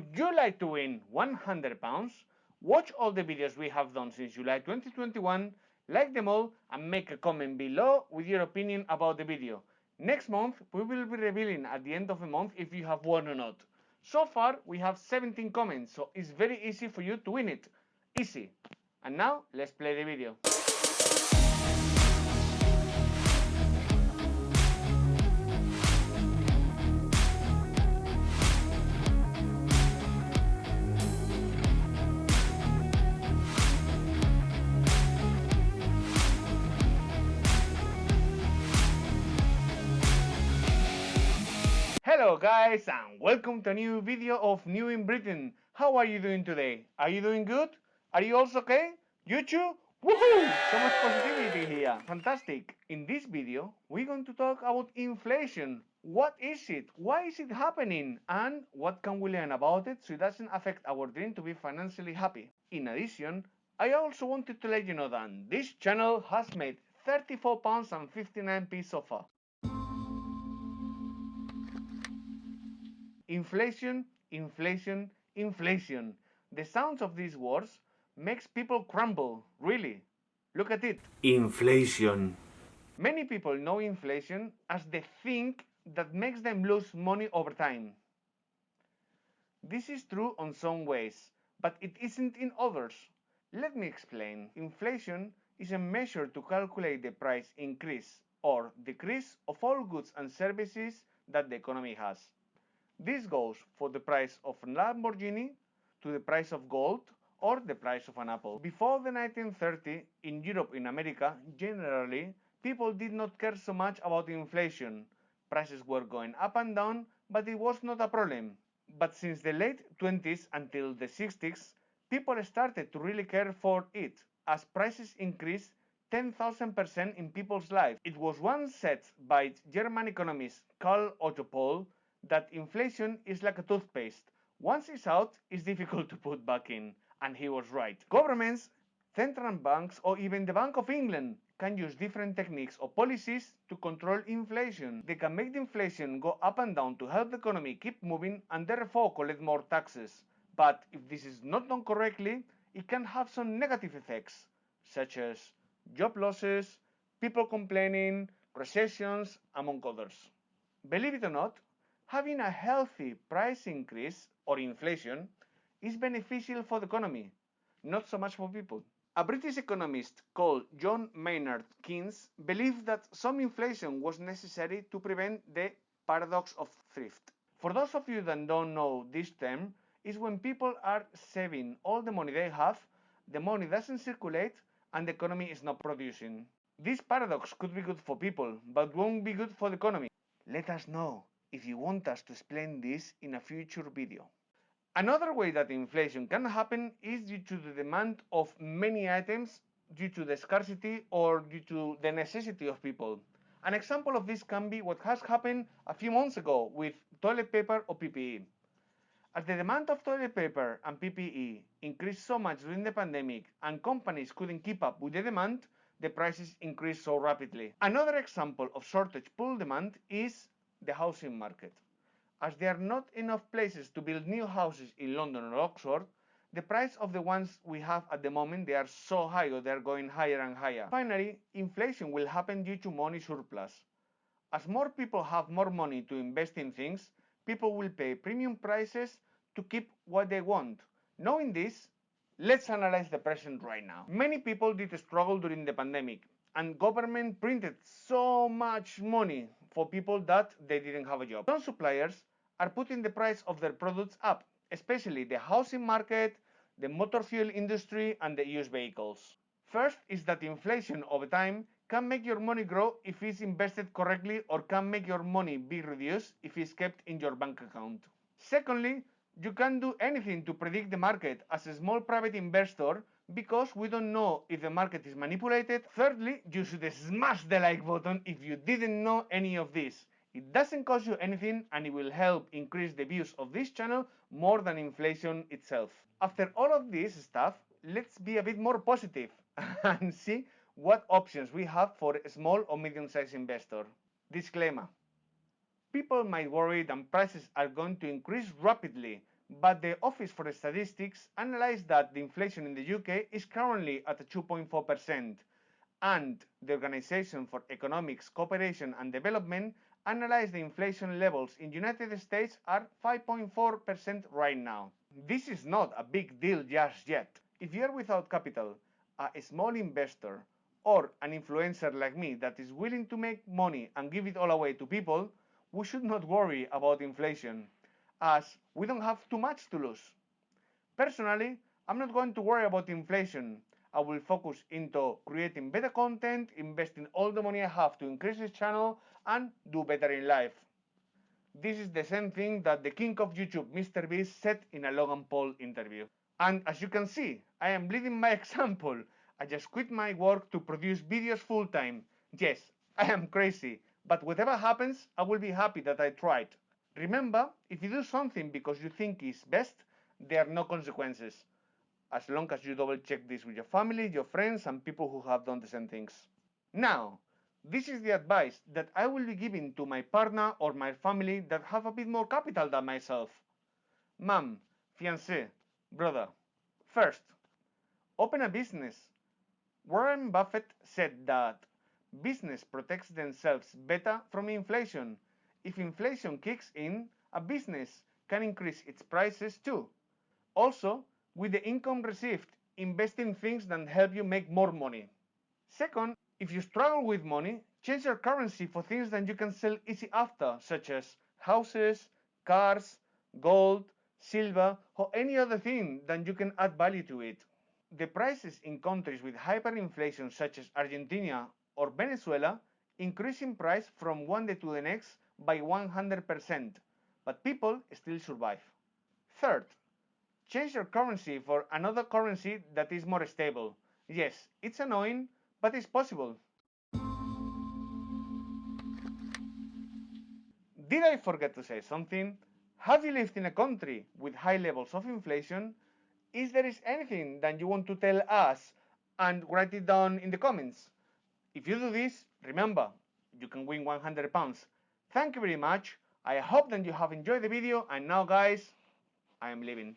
Would you like to win 100 pounds? Watch all the videos we have done since July 2021, like them all, and make a comment below with your opinion about the video. Next month, we will be revealing at the end of the month if you have won or not. So far, we have 17 comments, so it's very easy for you to win it. Easy. And now, let's play the video. Hello guys and welcome to a new video of New in Britain. How are you doing today? Are you doing good? Are you also okay? You too? Woohoo! So much positivity here. Fantastic. In this video, we're going to talk about inflation. What is it? Why is it happening? And what can we learn about it so it doesn't affect our dream to be financially happy? In addition, I also wanted to let you know that this channel has made 34 pounds and 59 p so far. Inflation, inflation, inflation. The sounds of these words makes people crumble, really. Look at it. Inflation. Many people know inflation as the thing that makes them lose money over time. This is true on some ways, but it isn't in others. Let me explain. Inflation is a measure to calculate the price increase or decrease of all goods and services that the economy has. This goes for the price of a Lamborghini to the price of gold or the price of an apple. Before the 1930, in Europe in America, generally, people did not care so much about inflation. Prices were going up and down, but it was not a problem. But since the late 20s until the 60s, people started to really care for it, as prices increased 10,000% in people's lives. It was once said by German economist Karl Otto Pohl that inflation is like a toothpaste. Once it's out, it's difficult to put back in. And he was right. Governments, central banks, or even the Bank of England can use different techniques or policies to control inflation. They can make the inflation go up and down to help the economy keep moving and therefore collect more taxes. But if this is not done correctly, it can have some negative effects, such as job losses, people complaining, recessions, among others. Believe it or not, having a healthy price increase or inflation is beneficial for the economy, not so much for people. A British economist called John Maynard Keynes believed that some inflation was necessary to prevent the paradox of thrift. For those of you that don't know this term, is when people are saving all the money they have, the money doesn't circulate, and the economy is not producing. This paradox could be good for people, but won't be good for the economy. Let us know if you want us to explain this in a future video. Another way that inflation can happen is due to the demand of many items due to the scarcity or due to the necessity of people. An example of this can be what has happened a few months ago with toilet paper or PPE. As the demand of toilet paper and PPE increased so much during the pandemic and companies couldn't keep up with the demand, the prices increased so rapidly. Another example of shortage pull demand is the housing market. As there are not enough places to build new houses in London or Oxford, the price of the ones we have at the moment they are so high or they're going higher and higher. Finally, inflation will happen due to money surplus. As more people have more money to invest in things, people will pay premium prices to keep what they want. Knowing this, let's analyze the present right now. Many people did struggle during the pandemic and government printed so much money for people that they didn't have a job. Some suppliers are putting the price of their products up, especially the housing market, the motor fuel industry and the used vehicles. First is that inflation over time can make your money grow if it's invested correctly or can make your money be reduced if it's kept in your bank account. Secondly, you can't do anything to predict the market as a small private investor because we don't know if the market is manipulated. Thirdly, you should smash the like button if you didn't know any of this. It doesn't cost you anything and it will help increase the views of this channel more than inflation itself. After all of this stuff, let's be a bit more positive and see what options we have for a small or medium-sized investor. Disclaimer. People might worry that prices are going to increase rapidly, but the Office for Statistics analyzed that the inflation in the UK is currently at 2.4%, and the Organization for Economics Cooperation and Development analyzed the inflation levels in United States are 5.4% right now. This is not a big deal just yet. If you are without capital, a small investor, or an influencer like me that is willing to make money and give it all away to people, we should not worry about inflation, as we don't have too much to lose. Personally, I'm not going to worry about inflation. I will focus into creating better content, investing all the money I have to increase this channel, and do better in life. This is the same thing that the king of YouTube, Mr. Beast, said in a Logan Paul interview. And as you can see, I am leading by example. I just quit my work to produce videos full time. Yes, I am crazy, but whatever happens, I will be happy that I tried. Remember, if you do something because you think is best, there are no consequences. As long as you double check this with your family, your friends, and people who have done the same things. Now, this is the advice that I will be giving to my partner or my family that have a bit more capital than myself. Mom, fiancé, brother. First, open a business. Warren Buffett said that business protects themselves better from inflation. If inflation kicks in, a business can increase its prices too. Also, with the income received, invest in things that help you make more money. Second, if you struggle with money, change your currency for things that you can sell easy after, such as houses, cars, gold, silver, or any other thing that you can add value to it. The prices in countries with hyperinflation such as Argentina or Venezuela increase in price from one day to the next by 100%, but people still survive. Third, change your currency for another currency that is more stable. Yes, it's annoying, but it's possible. Did I forget to say something? Have you lived in a country with high levels of inflation? Is there is anything that you want to tell us and write it down in the comments? If you do this, remember, you can win 100 pounds. Thank you very much. I hope that you have enjoyed the video and now guys, I am leaving.